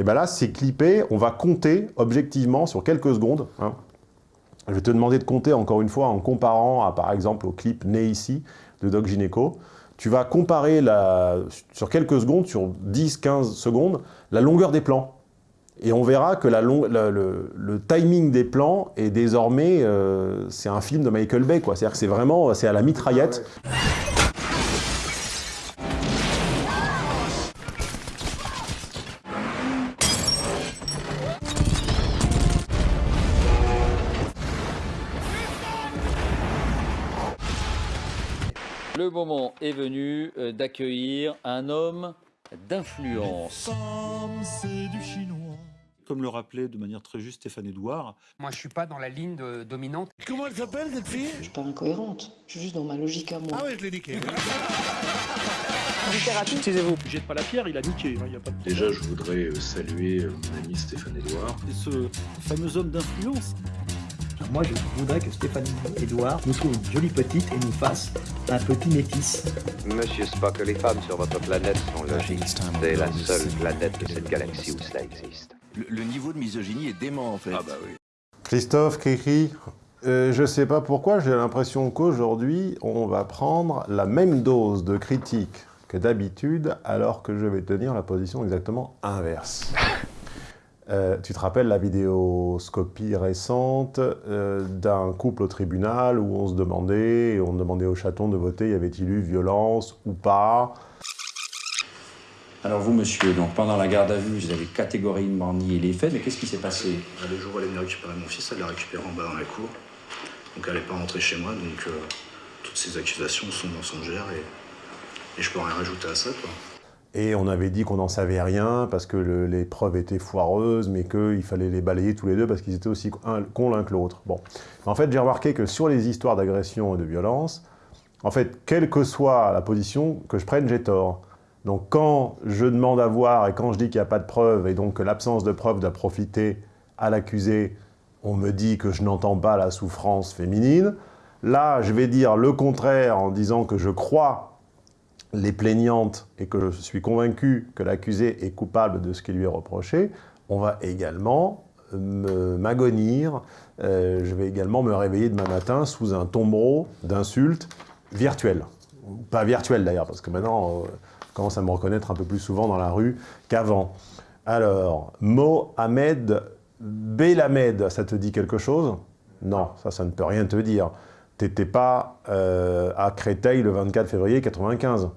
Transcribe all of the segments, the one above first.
Et bien là, c'est clippé, on va compter objectivement sur quelques secondes. hein. Je vais te demander de compter encore une fois en comparant par exemple, au clip Né ici de Doc Gynéco. Tu vas comparer sur quelques secondes, sur 10-15 secondes, la longueur des plans. Et on verra que le, timing des plans est désormais, euh, c'est un film de Michael Bay, quoi. C'est-à-dire que c'est vraiment, c'est à la mitraillette. Le moment est venu euh, d'accueillir un homme d'influence. Comme le rappelait de manière très juste Stéphane Edouard, Moi, je suis pas dans la ligne de- dominante. Comment elle s'appelle cette fille? Je suis pas incohérente, je suis juste dans ma logique à moi. Ah ouais, je l'ai niqué. jette pas la pierre, il a niqué. hein, il y a pas de... Déjà, je voudrais euh, saluer euh, mon ami Stéphane Edouard. Et ce fameux homme d'influence, Moi, je voudrais que Stéphanie Edouard nous trouve une jolie petite et nous fasse un petit métis. Monsieur Spock, les femmes sur votre planète sont logiques. C'est la seule planète de cette galaxie où cela existe. Le, niveau de misogynie est dément en fait. Ah bah oui. Christophe Cricri, euh, je sais pas pourquoi, j'ai l'impression qu'aujourd'hui, on va prendre la même dose de critique que d'habitude, alors que je vais tenir la position exactement inverse. Euh, tu te rappelles la vidéoscopie récente euh, d'un couple au tribunal où on se demandait, on demandait au chaton de voter, y avait-il eu violence ou pas? Alors vous, monsieur, donc pendant la garde à vue, vous avez catégoriquement nié les faits, mais qu'est-ce qui s'est passé? Le jour où elle est venue récupérer mon fils, elle l'a récupéré en bas dans la cour. Donc elle n'est pas rentrée chez moi, donc euh, toutes ces accusations sont mensongères et, et je peux rien rajouter à ça. Quoi. Et on avait dit qu'on n'en savait rien parce que le- les preuves étaient foireuses, mais qu'il fallait les balayer tous les deux parce qu'ils étaient aussi cons l'un que l'autre. Bon. En fait, j'ai remarqué que sur les histoires d'agression et de violence, en fait, quelle que soit la position que je prenne, j'ai tort. Donc quand je demande à voir et quand je dis qu'il n'y a pas de preuves et donc que l'absence de preuves doit profiter à l'accusé, on me dit que je n'entends pas la souffrance féminine. Là, je vais dire le contraire en disant que je crois les plaignantes et que je suis convaincu que l'accusé est coupable de ce qui lui est reproché, on va également me- m'agonir, euh, je vais également me réveiller demain matin sous un tombereau d'insultes virtuelles. Pas virtuelles d'ailleurs, parce que maintenant, euh, on commence à me reconnaître un peu plus souvent dans la rue qu'avant. Alors, Mohamed Belamed, ça te dit quelque chose? Non, ça, ça ne peut rien te dire. T'étais pas euh, à Créteil le 24 février 95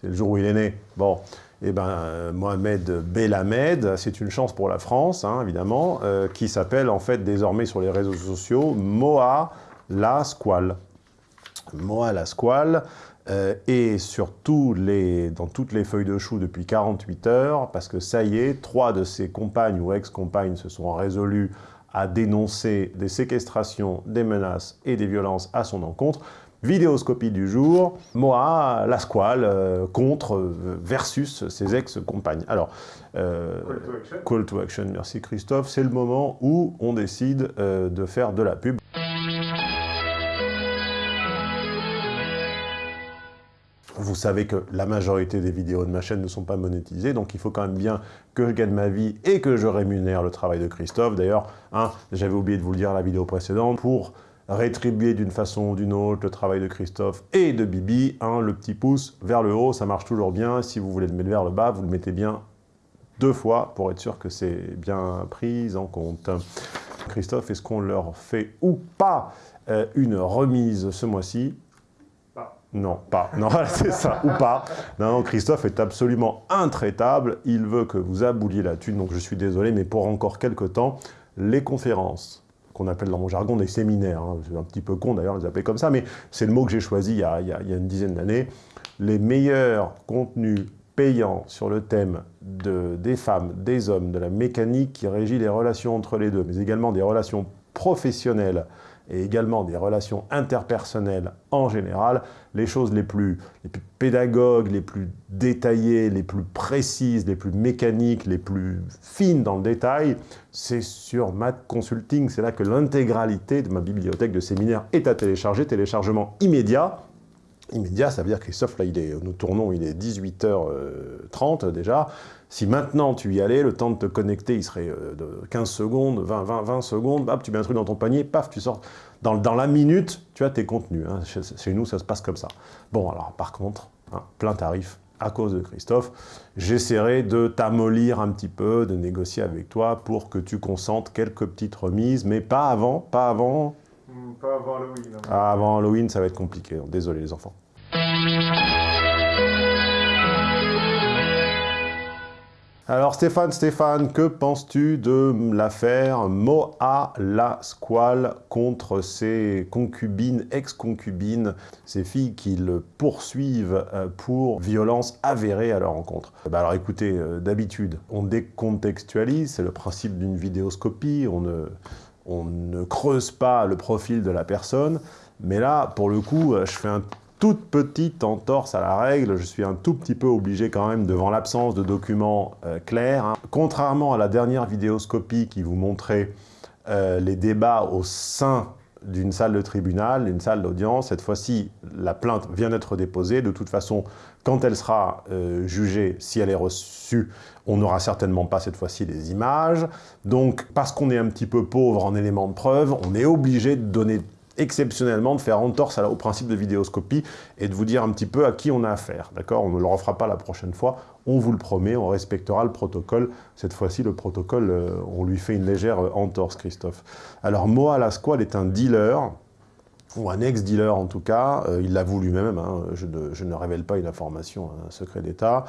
c'est le jour où il est né. Bon, eh ben, euh, Mohamed Belamed, c'est une chance pour la France, hein, évidemment, euh, qui s'appelle en fait désormais sur les réseaux sociaux Moa la Squale. Moa la Squale euh, est sur tous les, dans toutes les feuilles de chou depuis 48 heures, parce que ça y est, trois de ses compagnes ou ex-compagnes se sont résolues à dénoncer des séquestrations, des menaces et des violences à son encontre. Vidéoscopie du jour, Moa, la squale, euh, contre euh, versus ses ex-compagnes. Alors, euh, call to action, merci Christophe. C'est le moment où on décide de faire de la pub. Vous savez que la majorité des vidéos de ma chaîne ne sont pas monétisées, donc il faut quand même bien que je gagne ma vie et que je rémunère le travail de Christophe. D'ailleurs, hein, j'avais oublié de vous le dire la vidéo précédente, pour rétribuer d'une façon ou d'une autre le travail de Christophe et de Bibi, hein, le petit pouce vers le haut, ça marche toujours bien. Si vous voulez le mettre vers le bas, vous le mettez bien deux fois pour être sûr que c'est bien pris en compte. Christophe, est-ce qu'on leur fait ou pas euh, une remise ce mois-ci? Non, pas. Non, c'est ça, ou pas. Non, non, Christophe est absolument intraitable. Il veut que vous abouliez la thune, donc je suis désolé, mais pour encore quelques temps, les conférences, qu'on appelle dans mon jargon des séminaires, hein, c'est un petit peu con d'ailleurs de les appeler comme ça, mais c'est le mot que j'ai choisi il y a, une dizaine d'années, les meilleurs contenus payants sur le thème de, des femmes, des hommes, de la mécanique qui régit les relations entre les deux, mais également des relations professionnelles et également des relations interpersonnelles en général, les choses les plus, pédagogues, les plus détaillées, les plus précises, les plus mécaniques, les plus fines dans le détail, c'est sur Math Consulting. C'est là que l'intégralité de ma bibliothèque de séminaires est à télécharger, téléchargement immédiat. Immédiat, ça veut dire, Christophe, là, il est, nous tournons, il est 18h30 déjà. Si maintenant tu y allais, le temps de te connecter, il serait euh, de 15 secondes, 20, 20, 20 secondes, hop, tu mets un truc dans ton panier, paf, tu sors. Dans, dans la minute, tu as tes contenus. hein. Chez, chez nous, ça se passe comme ça. Bon, alors par contre, hein, plein tarif, à cause de Christophe, j'essaierai de t'amollir un petit peu, de négocier avec toi pour que tu consentes quelques petites remises, mais pas avant, pas avant... Pas avant Halloween. hein. Ah, avant Halloween, ça va être compliqué. Désolé les enfants. Alors Stéphane, Stéphane, que penses-tu de l'affaire Moa Lasquale contre ses concubines, ex-concubines, ces filles qui le poursuivent euh, pour violence avérée à leur rencontre? Bah Alors écoutez, euh, d'habitude, on décontextualise, c'est le principe d'une vidéoscopie, on ne, on ne creuse pas le profil de la personne, mais là, pour le coup, euh, je fais un toute petite entorse à la règle, je suis un tout petit peu obligé quand même devant l'absence de documents euh, clairs. hein. Contrairement à la dernière vidéoscopie qui vous montrait euh, les débats au sein d'une salle de tribunal, une salle d'audience, cette fois-ci, la plainte vient d'être déposée. De toute façon, quand elle sera euh, jugée, si elle est reçue, on n'aura certainement pas cette fois-ci les images. Donc, parce qu'on est un petit peu pauvre en éléments de preuve, on est obligé de donner exceptionnellement de faire entorse au principe de vidéoscopie et de vous dire un petit peu à qui on a affaire, d'accord? On ne le refera pas la prochaine fois, on vous le promet, on respectera le protocole. Cette fois-ci, le protocole, euh, on lui fait une légère euh, entorse, Christophe. Alors, Moa Lasquale est un dealer, ou un ex-dealer en tout cas, euh, il l'avoue lui-même, hein, je, ne, je ne révèle pas une information, un secret d'État,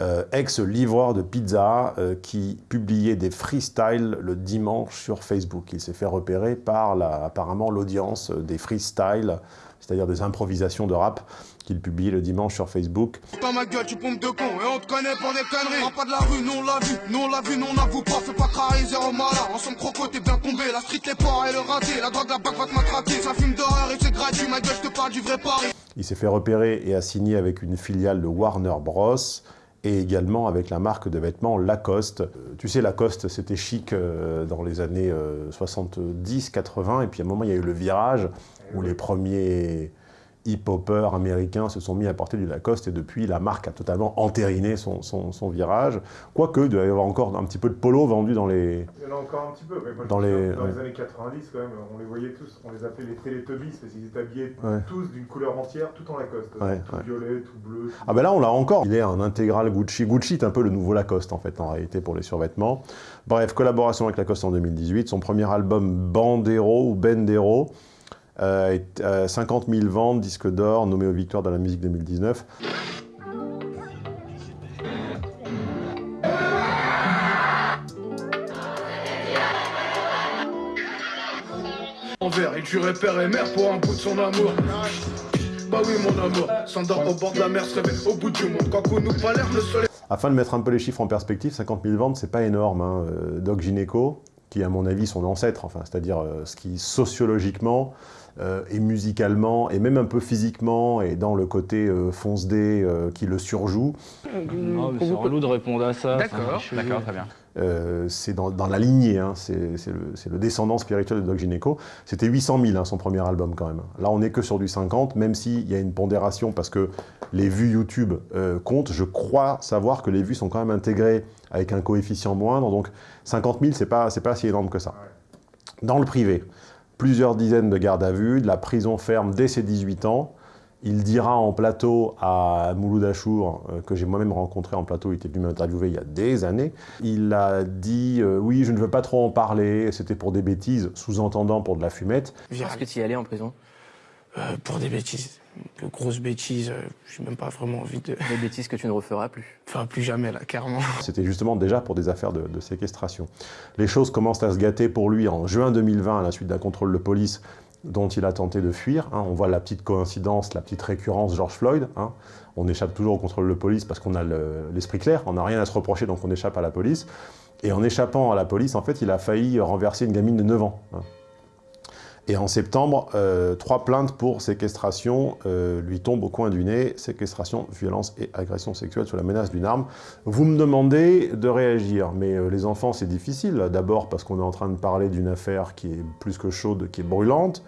euh, ex-livreur de pizza euh, qui publiait des freestyles le dimanche sur Facebook. Il s'est fait repérer par la- apparemment l'audience des freestyles, c'est-à-dire des improvisations de rap qu'il publiait le dimanche sur Facebook. Dans ma gueule, tu pompes de con et on te connaît pour des conneries. On pas de la rue, nous on l'a vu, nous on l'a vu, nous on n'avoue pas. Fais pas trahir, zéro malin. Ensemble croco, t'es bien tombé. La street, les porcs et le raté. La drogue, la bac va te matraquer. Ça fume d'horreur et c'est gratuit. Ma gueule, je te parle du vrai Paris. Il s'est fait repérer et a signé avec une filiale de Warner Bros. Et également avec la marque de vêtements Lacoste. Euh, Tu sais, Lacoste, c'était chic euh, dans les années 70-80, et puis à un moment, il y a eu le virage où les premiers hip-hoppers américains se sont mis à porter du Lacoste, et depuis, la marque a totalement entériné son, son- son virage. Quoique, il doit y avoir encore un petit peu de polo vendu dans les... Il y en a encore un petit peu. mais moi, je Dans les- dans ouais. les années 90, quand même, on les voyait tous, on les appelait les Teletubbies parce qu'ils étaient habillés Ouais. tous d'une couleur entière, tout en Lacoste. Ouais, tout violet, tout bleu. tout- Ah ben là, on l'a encore. Il est un intégral Gucci. Gucci est un peu le nouveau Lacoste, en fait, en réalité, pour les survêtements. Bref, collaboration avec Lacoste en 2018. Son premier album, Bandero ou Bendero, 50 000 ventes, disque d'or, nommé aux victoires de la musique 2019. Envers, il tuerait père et mère pour un bout de son amour. Bah oui, mon amour, s'endort au bord de la mer, se réveille au bout du monde. Quand on nous pas l'air, le soleil. Afin de mettre un peu les chiffres en perspective, 50 000 ventes, c'est pas énorme. hein. Euh, Doc Gineco, qui à mon avis son ancêtre, enfin, c'est-à-dire euh, ce qui sociologiquement euh, et musicalement, et même un peu physiquement, et dans le côté euh, fonce-dé euh, qui le surjoue, Non, mais c'est relou de répondre à ça. D'accord, Enfin, d'accord, très bien. Euh, c'est dans, dans la lignée, hein, c'est le, descendant spirituel de Doc Gineco. C'était 800 000 hein, son premier album quand même. Là on n'est que sur du 50, même s'il y a une pondération parce que les vues YouTube euh, comptent. Je crois savoir que les vues sont quand même intégrées avec un coefficient moindre, donc 50 000 c'est pas, c'est pas si énorme que ça. Dans le privé, plusieurs dizaines de gardes à vue, de la prison ferme dès ses 18 ans. Il dira en plateau à Mouloud Achour, euh, que j'ai moi-même rencontré en plateau, il était venu m'interviewer il y a des années, il a dit euh, oui, je ne veux pas trop en parler, c'était pour des bêtises, sous-entendant pour de la fumette. Est-ce que tu y allais en prison? Euh, pour des bêtises, de grosses bêtises, euh, j'ai même pas vraiment envie de... Des bêtises que tu ne referas plus. Enfin, plus jamais, là, carrément. C'était justement déjà pour des affaires de, de séquestration. Les choses commencent à se gâter pour lui en juin 2020 à la suite d'un contrôle de police dont il a tenté de fuir. hein. On voit la petite coïncidence, la petite récurrence George Floyd. hein. On échappe toujours au contrôle de police parce qu'on a le- l'esprit clair, on n'a rien à se reprocher donc on échappe à la police. Et en échappant à la police, en fait, il a failli renverser une gamine de 9 ans. hein. Et en septembre, euh, trois plaintes pour séquestration euh, lui tombent au coin du nez. Séquestration, violence et agression sexuelle sous la menace d'une arme. Vous me demandez de réagir, mais euh, les enfants, c'est difficile. D'abord parce qu'on est en train de parler d'une affaire qui est plus que chaude, qui est brûlante.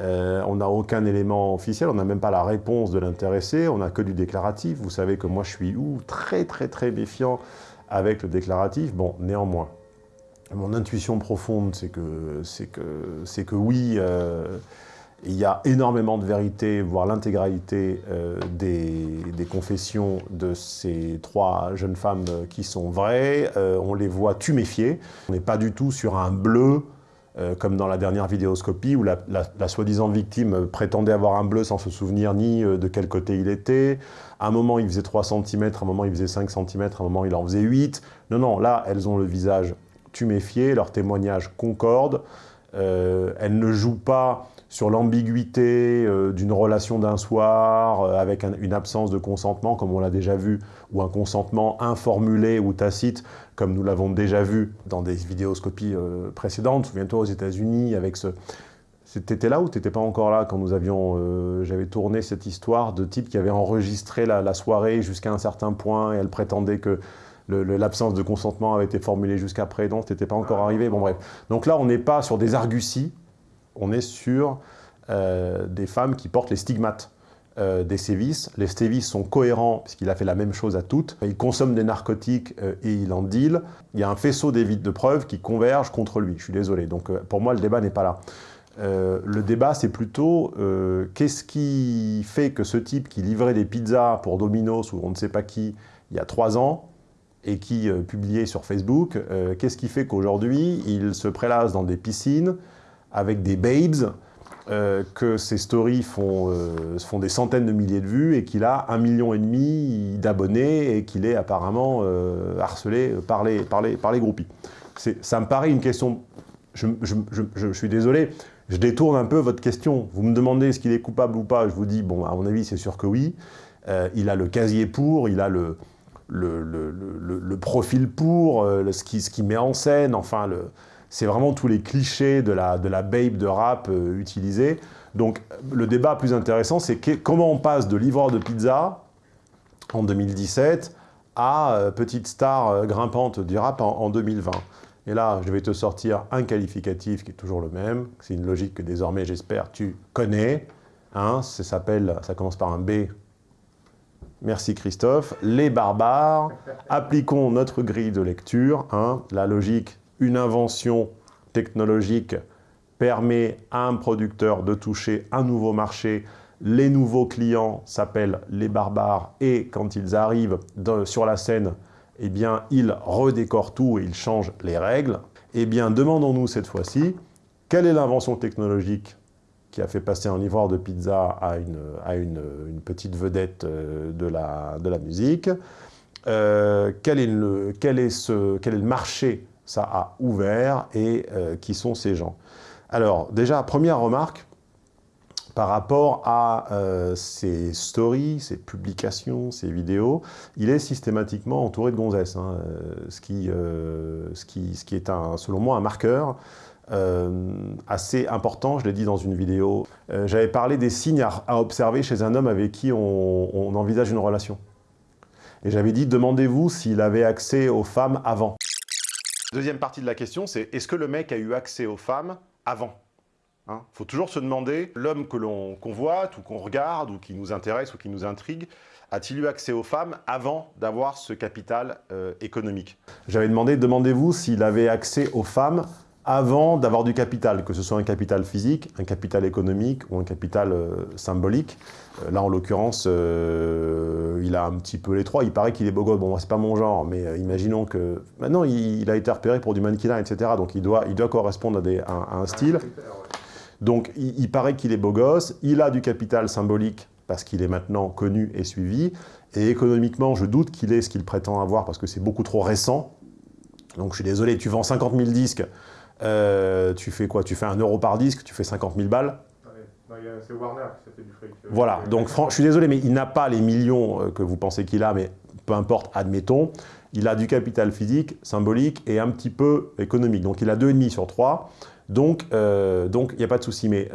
On n'a aucun élément officiel, on n'a même pas la réponse de l'intéressé, on n'a que du déclaratif. Vous savez que moi, je suis très très très méfiant avec le déclaratif. Bon, néanmoins, mon intuition profonde, c'est que, que, que oui, euh, il y a énormément de vérité, voire l'intégralité euh, des, confessions de ces trois jeunes femmes qui sont vraies. Euh, on les voit tuméfiées. On n'est pas du tout sur un bleu, comme dans la dernière vidéoscopie, où la, la soi-disant victime prétendait avoir un bleu sans se souvenir ni de quel côté il était. À un moment, il faisait 3 cm, à un moment, il faisait 5 cm, à un moment, il en faisait 8. Non, non, là, elles ont le visage tuméfié, leurs témoignages concordent, euh, elles ne jouent pas sur l'ambiguïté euh, d'une relation d'un soir euh, avec une absence de consentement, comme on l'a déjà vu, ou un consentement informulé ou tacite, comme nous l'avons déjà vu dans des vidéoscopies précédentes. Souviens-toi aux États-Unis avec ce... T'étais là ou t'étais pas encore là quand nous avions... J'avais tourné cette histoire de type qui avait enregistré la soirée jusqu'à un certain point et elle prétendait que l'absence de consentement avait été formulée jusqu'après, donc n'était pas encore arrivé, bon bref. Donc là, on n'est pas sur des arguties, on est sur euh, des femmes qui portent les stigmates euh, des sévices. Les sévices sont cohérents, puisqu'il a fait la même chose à toutes. Il consomme des narcotiques euh, et il en deal. Il y a un faisceau d'évites de preuves qui convergent contre lui, je suis désolé. Donc pour moi, le débat n'est pas là. le débat, c'est plutôt qu'est-ce qui fait que ce type qui livrait des pizzas pour Domino's ou on ne sait pas qui, il y a trois ans, et qui euh, publiait sur Facebook, euh, qu'est-ce qui fait qu'aujourd'hui, il se prélasse dans des piscines avec des babes, euh, que ses stories font, font des centaines de milliers de vues et qu'il a un million et demi d'abonnés et qu'il est apparemment harcelé par les, par les, par les groupies. Ça me paraît une question... Je, je, suis désolé, je détourne un peu votre question. Vous me demandez est-ce qu'il est coupable ou pas, je vous dis, bon, à mon avis, c'est sûr que oui. il a le casier pour, il a le le, le, profil pour, euh, ce qui, ce qui met en scène, enfin, c'est vraiment tous les clichés de la, de la babe de rap euh. Donc le débat plus intéressant, c'est comment on passe de livreur de pizza en 2017 à euh, petite star grimpante du rap en, 2020. Et là, je vais te sortir un qualificatif qui est toujours le même. C'est une logique que désormais, j'espère, tu connais. Hein, ça ça commence par un B, Merci Christophe. Les barbares, appliquons notre grille de lecture. Hein. La logique, une invention technologique permet à un producteur de toucher un nouveau marché. Les nouveaux clients s'appellent les barbares et quand ils arrivent sur la scène, eh ils redécorent tout et ils changent les règles. Eh bien, demandons-nous cette fois-ci, quelle est l'invention technologique qui a fait passer un livreur de pizza à une, à une, petite vedette euh, de la, de la musique. Euh, quel, est le, quel, est ce, quel est le marché ça a ouvert et euh, qui sont ces gens? Alors déjà, première remarque, par rapport à ces stories, ces publications, ces vidéos, il est systématiquement entouré de gonzesses, hein, ce, qui, ce, qui, ce qui est un, selon moi un marqueur euh, assez important, je l'ai dit dans une vidéo. Euh, j'avais parlé des signes à, observer chez un homme avec qui on, envisage une relation. Et j'avais dit, demandez-vous s'il avait accès aux femmes avant. Deuxième partie de la question, c'est est-ce que le mec a eu accès aux femmes avant? Il hein? Faut toujours se demander, l'homme que l'on convoite, ou qu'on regarde, ou qui nous intéresse, ou qui nous intrigue, a-t-il eu accès aux femmes avant d'avoir ce capital euh, économique? J'avais demandé, demandez-vous s'il avait accès aux femmes avant d'avoir du capital, que ce soit un capital physique, un capital économique ou un capital euh, symbolique. Euh, là, en l'occurrence, euh, il a un petit peu les trois. Il paraît qu'il est beau gosse. Bon, c'est pas mon genre, mais imaginons que... Maintenant, il, a été repéré pour du mannequinat, etc. Donc, il doit, il doit correspondre à, des, un style. Donc, il, il paraît qu'il est beau gosse. Il a du capital symbolique parce qu'il est maintenant connu et suivi. Et économiquement, je doute qu'il ait ce qu'il prétend avoir parce que c'est beaucoup trop récent. Donc, je suis désolé, tu vends 50 000 disques euh, tu fais quoi? Tu fais un euro par disque, tu fais 50 000 balles c'est Warner qui fait du fric. Euh, voilà, donc je suis désolé, mais il n'a pas les millions euh, que vous pensez qu'il a, mais peu importe, admettons. Il a du capital physique, symbolique et un petit peu économique. Donc il a 2,5 sur 3. Donc il n'y a pas de souci. Mais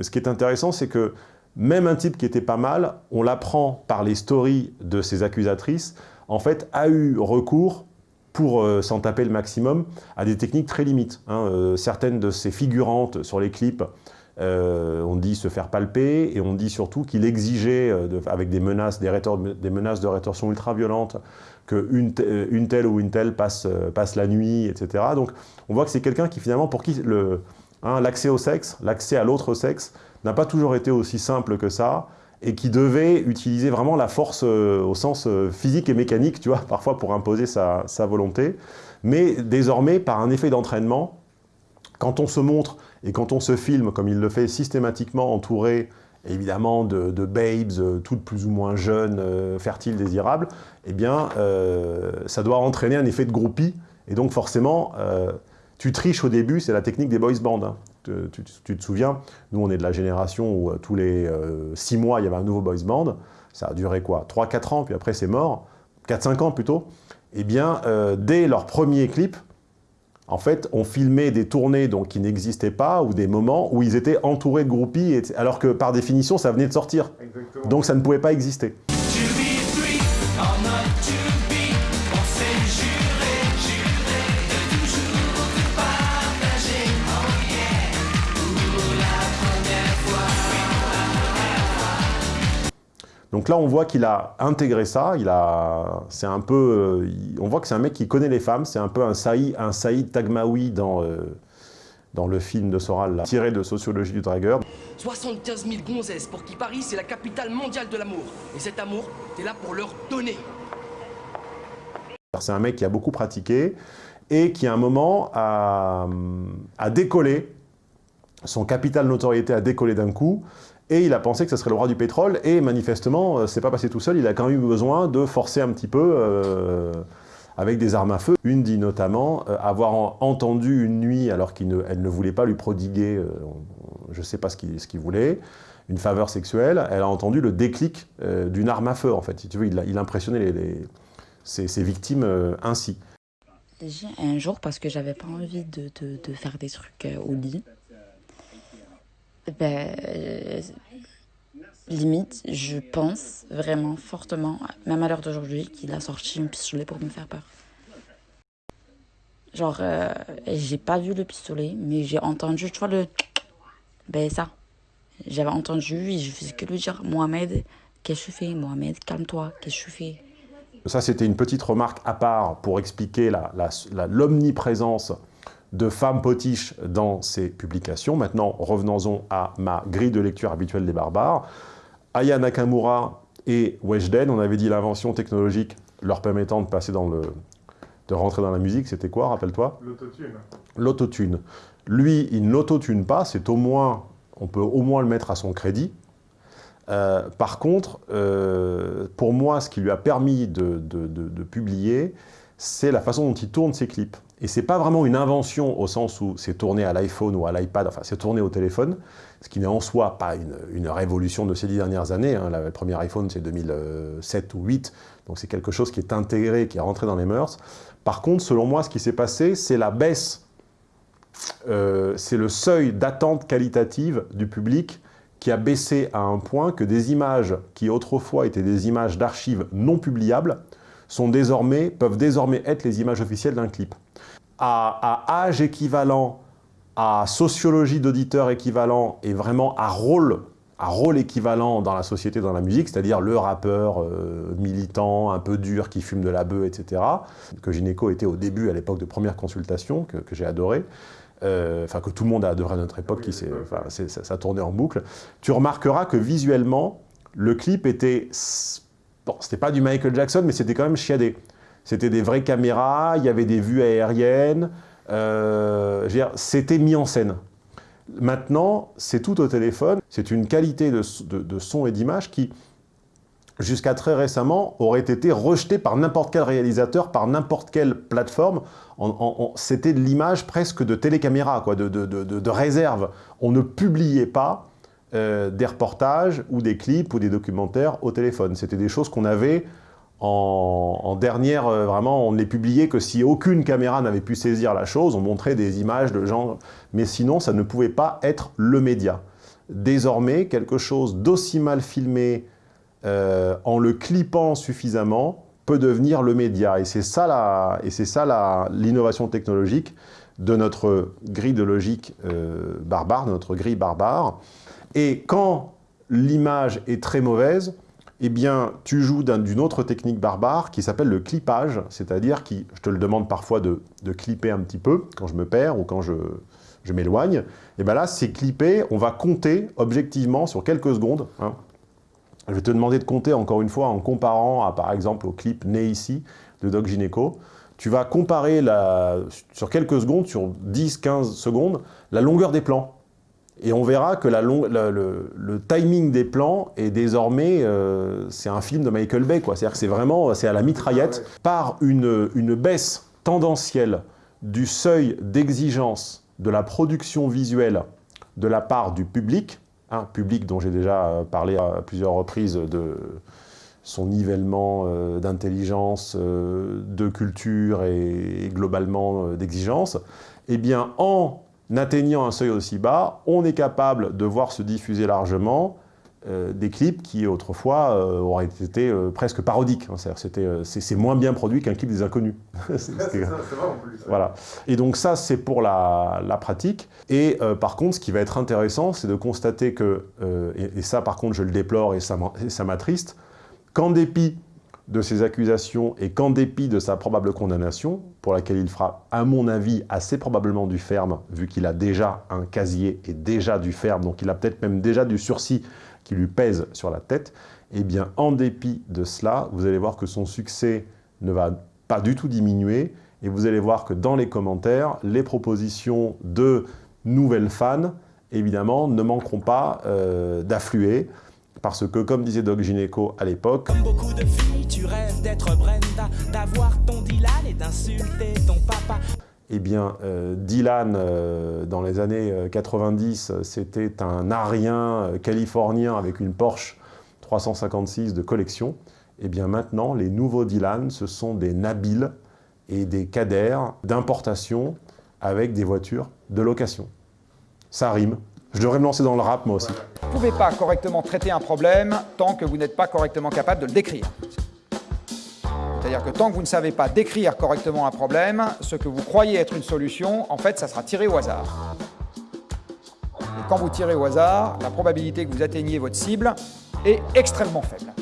ce qui est intéressant, c'est que même un type qui était pas mal, on l'apprend par les stories de ses accusatrices, en fait, a eu recours pour euh, s'en taper le maximum, à des techniques très limites. Hein. Euh, certaines de ces figurantes sur les clips euh, on dit se faire palper, et on dit surtout qu'il exigeait, euh, avec des menaces, des, menaces de rétorsion ultra-violentes, qu'une une telle ou une telle passe, passe la nuit, etc. Donc on voit que c'est quelqu'un qui finalement, pour qui hein, l'accès au sexe, l'accès à l'autre sexe, n'a pas toujours été aussi simple que ça, et qui devait utiliser vraiment la force euh, au sens euh, physique et mécanique, tu vois, parfois pour imposer sa, volonté. Mais désormais, par un effet d'entraînement, quand on se montre et quand on se filme, comme il le fait systématiquement, entouré évidemment de, babes, euh, toutes plus ou moins jeunes, fertiles, désirables, eh bien, ça doit entraîner un effet de groupie. Et donc forcément, tu triches au début, c'est la technique des boys bands. Hein. Tu, te souviens, nous on est de la génération où euh, tous les 6 euh, mois il y avait un nouveau boys band, ça a duré quoi? 3-4 ans, puis après c'est mort, 4-5 ans plutôt. Eh bien, euh, dès leur premier clip, en fait, on filmait des tournées donc, qui n'existaient pas, ou des moments où ils étaient entourés de groupies, alors que par définition, ça venait de sortir. Donc ça ne pouvait pas exister. Donc là, on voit qu'il a intégré ça, il a, c'est un peu, on voit que c'est un mec qui connaît les femmes, c'est un peu un Saïd, un Saïd Tagmaoui dans, euh, dans le film de Soral, tiré de Sociologie du dragueur. 75 000 gonzesses pour qui Paris, c'est la capitale mondiale de l'amour. Et cet amour, t'es là pour leur donner. C'est un mec qui a beaucoup pratiqué et qui, à un moment, a, a décollé, son capital notoriété a décollé d'un coup, et il a pensé que ce serait le roi du pétrole, et manifestement, euh, c'est pas passé tout seul, il a quand même eu besoin de forcer un petit peu euh, avec des armes à feu. Une dit notamment euh, avoir entendu une nuit, alors qu'elle ne, voulait pas lui prodiguer, je ne sais pas ce qu'il voulait, une faveur sexuelle, elle a entendu le déclic d'une arme à feu, en fait. Tu veux, il, il impressionnait les, ses, victimes ainsi. Un jour, parce que j'avais pas envie de, faire des trucs au lit, ben, euh, limite, je pense vraiment fortement, même à l'heure d'aujourd'hui, qu'il a sorti un pistolet pour me faire peur. Genre, euh, j'ai pas vu le pistolet, mais j'ai entendu, tu vois, le... Ben ça. J'avais entendu et je faisais que lui dire, Mohamed, qu'est-ce que tu fais? Mohamed, calme-toi, qu'est-ce que tu fais? Ça, c'était une petite remarque à part pour expliquer l'omniprésence la, la, de femmes potiches dans ses publications. Maintenant, revenons-en à ma grille de lecture habituelle des barbares. Aya Nakamura et Weshden, on avait dit l'invention technologique leur permettant de passer dans le... de rentrer dans la musique, c'était quoi, rappelle-toi? L'autotune. L'autotune. Lui, il n'autotune pas, c'est au moins, on peut au moins le mettre à son crédit. Euh, par contre, euh, pour moi, ce qui lui a permis de, de publier, c'est la façon dont il tourne ses clips. Et c'est pas vraiment une invention au sens où c'est tourné à l'iPhone ou à l'iPad, enfin c'est tourné au téléphone, ce qui n'est en soi pas une, révolution de ces dix dernières années. Hein. Le premier iPhone c'est 2007 ou 2008, donc c'est quelque chose qui est intégré, qui est rentré dans les mœurs. Par contre, selon moi, ce qui s'est passé, c'est la baisse, euh, c'est le seuil d'attente qualitative du public qui a baissé à un point que des images qui autrefois étaient des images d'archives non publiables, sont désormais, peuvent désormais être les images officielles d'un clip à, âge équivalent, à sociologie d'auditeur équivalent et vraiment à rôle, à rôle équivalent dans la société, dans la musique, c'est-à-dire le rappeur euh, militant, un peu dur, qui fume de la bœuf, etc., que Gynéco était au début, à l'époque de première consultation, que, j'ai adoré, euh, enfin que tout le monde a adoré à notre époque, qui ça, ça tournait en boucle, tu remarqueras que visuellement, le clip était... Bon, c'était pas du Michael Jackson, mais c'était quand même chiadé. C'était des vraies caméras, il y avait des vues aériennes, euh, c'était mis en scène. Maintenant, c'est tout au téléphone, c'est une qualité de, son et d'image qui, jusqu'à très récemment, aurait été rejetée par n'importe quel réalisateur, par n'importe quelle plateforme. C'était de l'image presque de télécaméra, quoi, de, réserve. On ne publiait pas euh, des reportages ou des clips ou des documentaires au téléphone. C'était des choses qu'on avait en, dernière, euh, vraiment, on ne les publiait que si aucune caméra n'avait pu saisir la chose, on montrait des images de gens, mais sinon, ça ne pouvait pas être le média. Désormais, quelque chose d'aussi mal filmé, euh, en le clippant suffisamment, peut devenir le média. Et c'est ça l'innovation technologique de notre grille de logique barbare, notre grille barbare. Et quand l'image est très mauvaise, eh bien, tu joues d'un- d'une autre technique barbare qui s'appelle le clippage, c'est-à-dire qui, je te le demande parfois de, clipper un petit peu quand je me perds ou quand je, m'éloigne. Et bien là, c'est clipper, on va compter objectivement sur quelques secondes. hein. Je vais te demander de compter encore une fois en comparant à, par exemple, au clip Né ici de Doc Gineco. Tu vas comparer sur quelques secondes, sur 10-15 secondes, la longueur des plans. Et on verra que la long- la- le, le timing des plans est désormais, euh, c'est un film de Michael Bay, quoi. C'est-à-dire que c'est vraiment, c'est à la mitraillette, par une, une baisse tendancielle du seuil d'exigence de la production visuelle de la part du public, hein, public dont j'ai déjà euh, parlé à plusieurs reprises de son nivellement euh, d'intelligence, de culture et, globalement d'exigence, eh bien en atteignant un seuil aussi bas, on est capable de voir se diffuser largement euh, des clips qui autrefois euh, auraient été euh, presque parodiques. hein. C'est moins bien produit qu'un clip des inconnus. C'est vrai en plus. voilà. Et donc ça, c'est pour la, la pratique. Et par contre, ce qui va être intéressant, c'est de constater que, et, et ça par contre je le déplore et ça m'attriste, qu'en dépit de ces accusations et qu'en dépit de sa probable condamnation, pour laquelle il fera, à mon avis, assez probablement du ferme, vu qu'il a déjà un casier et déjà du ferme, donc il a peut-être même déjà du sursis qui lui pèse sur la tête, eh bien, en dépit de cela, vous allez voir que son succès ne va pas du tout diminuer, et vous allez voir que dans les commentaires, les propositions de nouvelles fans, évidemment, ne manqueront pas euh, d'affluer, parce que, comme disait Doc Gineco à l'époque, Comme beaucoup de filles, tu rêves d'être Brenda, d'avoir ton Dylan et d'insulter ton papa. eh bien, euh, Dylan, euh, dans les années euh, 90, euh, c'était un arien californien avec une Porsche 356 de collection. Eh bien, maintenant, les nouveaux Dylan, ce sont des Nabil et des Kader d'importation avec des voitures de location. Ça rime. Je devrais me lancer dans le rap, moi aussi. Vous ne pouvez pas correctement traiter un problème tant que vous n'êtes pas correctement capable de le décrire. C'est-à-dire que tant que vous ne savez pas décrire correctement un problème, ce que vous croyez être une solution, en fait, ça sera tiré au hasard. Et quand vous tirez au hasard, la probabilité que vous atteigniez votre cible est extrêmement faible.